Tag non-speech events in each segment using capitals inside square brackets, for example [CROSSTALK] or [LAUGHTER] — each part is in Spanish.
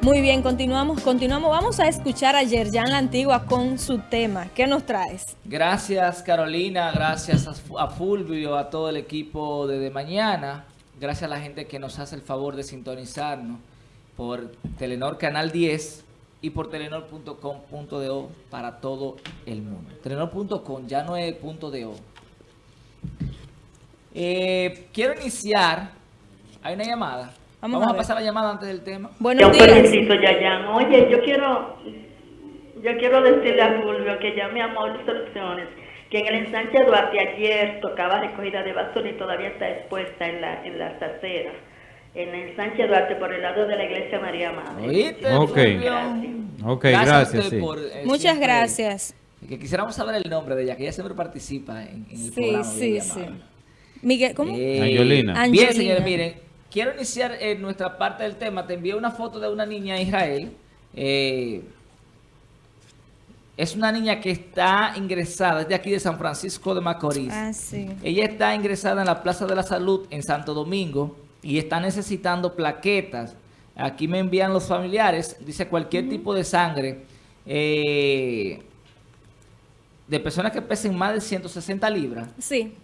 Muy bien, continuamos, continuamos. Vamos a escuchar a Yerjan La Antigua con su tema. ¿Qué nos traes? Gracias Carolina, gracias a Fulvio, a todo el equipo de Mañana. Gracias a la gente que nos hace el favor de sintonizarnos por Telenor Canal 10 y por telenor.com.do para todo el mundo. Telenor.com ya no es punto .do. Eh, quiero iniciar, hay una llamada. Vamos, a, pasar la llamada antes del tema. Buenos yo felicito, Yayan. Oye, yo quiero, yo quiero decirle a Fulvio que llame a Mauricio Soluciones, que en el ensanche Duarte ayer tocaba recogida de basura y todavía está expuesta en, la, en las aceras. En el ensanche Duarte, por el lado de la iglesia María Madre. Ok, gracias. okay gracias. sí. por, eh, Muchas gracias. Que quisiéramos saber el nombre de ella, que ella siempre participa en, en el sí, programa. Sí, sí, sí. Miguel, ¿cómo? Eh, Angelina. Bien, señores, miren, quiero iniciar en nuestra parte del tema. Te envié una foto de una niña en Israel. Eh, es una niña que está ingresada, es de aquí de San Francisco de Macorís. Ah, sí. Ella está ingresada en la Plaza de la Salud en Santo Domingo y está necesitando plaquetas. Aquí me envían los familiares, dice cualquier tipo de sangre eh, de personas que pesen más de 160 libras. Sí.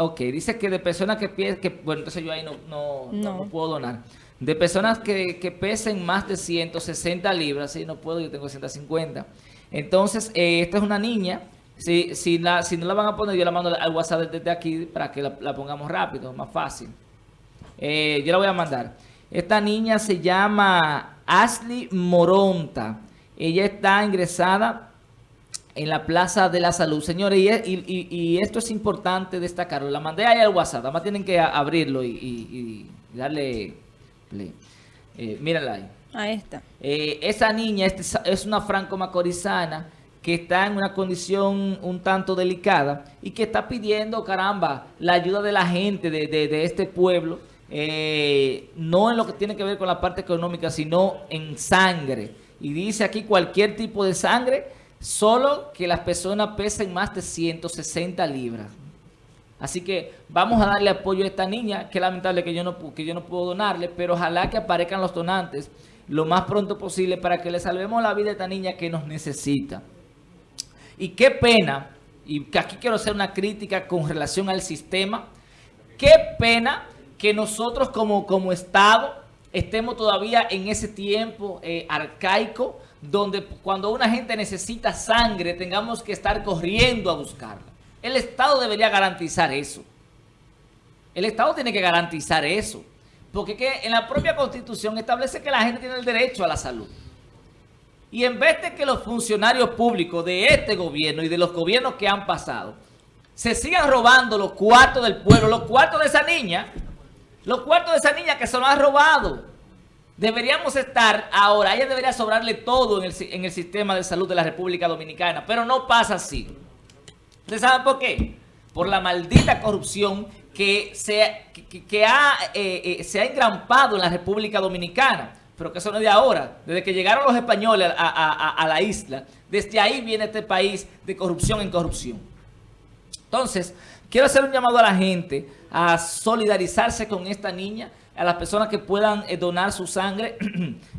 Ok, dice que de personas que pesen, que, bueno, entonces yo ahí no, no, no. puedo donar. De personas que, que, pesen más de 160 libras, sí, no puedo, yo tengo 150. Entonces, eh, esta es una niña, si, si, la, si no la van a poner, yo la mando al WhatsApp desde aquí para que la, pongamos rápido, más fácil. Eh, yo la voy a mandar. Esta niña se llama Ashley Moronta. Ella está ingresada en la Plaza de la Salud. Señores, y, esto es importante destacarlo. La mandé ahí al WhatsApp. Además tienen que abrirlo y, darle play. Eh, mírala ahí. Ahí está. Eh, esa niña es una franco-macorizana que está en una condición un tanto delicada y que está pidiendo, caramba, la ayuda de la gente de, este pueblo, eh, no en lo que tiene que ver con la parte económica, sino en sangre. Y dice aquí cualquier tipo de sangre Solo que las personas pesen más de 160 libras. Así que vamos a darle apoyo a esta niña, que lamentable que yo no, que yo no puedo donarle, pero ojalá que aparezcan los donantes lo más pronto posible para que le salvemos la vida a esta niña que nos necesita. Y qué pena, y aquí quiero hacer una crítica con relación al sistema, qué pena que nosotros como, como Estado estemos todavía en ese tiempo eh, arcaico donde cuando una gente necesita sangre tengamos que estar corriendo a buscarla. El Estado debería garantizar eso. El Estado tiene que garantizar eso. Porque en la propia Constitución establece que la gente tiene el derecho a la salud. Y en vez de que los funcionarios públicos de este gobierno y de los gobiernos que han pasado se sigan robando los cuartos del pueblo, los cuartos de esa niña, los cuartos de esa niña que se los han robado. Deberíamos estar ahora, ella debería sobrarle todo en el, sistema de salud de la República Dominicana, pero no pasa así. ¿Ustedes saben por qué? Por la maldita corrupción que se, ha, eh, eh, engrampado en la República Dominicana, pero que eso no es de ahora, desde que llegaron los españoles a la isla, desde ahí viene este país de corrupción en corrupción. Entonces, quiero hacer un llamado a la gente a solidarizarse con esta niña, a las personas que puedan eh, donar su sangre. [CLEARS THROAT]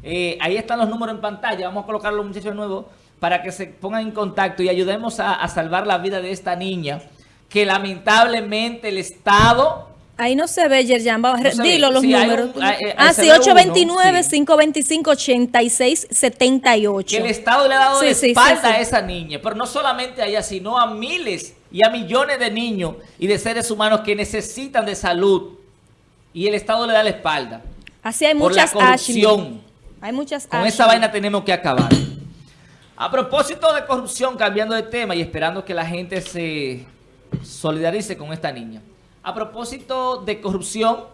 Eh, ahí están los números en pantalla. Vamos a colocar a los muchachos nuevos para que se pongan en contacto y ayudemos a, salvar la vida de esta niña que lamentablemente el Estado... Ahí no se ve, Yerjan. Dilo los números. Eh, ah, sí, 829-525-8678. Que el Estado le ha dado de espalda a esa niña. Pero no solamente a ella, sino a miles y a millones de niños y de seres humanos que necesitan de salud y el Estado le da la espalda. Así hay muchas por la corrupción. Hay muchas Con esa vaina tenemos que acabar. A propósito de corrupción, cambiando de tema y esperando que la gente se solidarice con esta niña. A propósito de corrupción...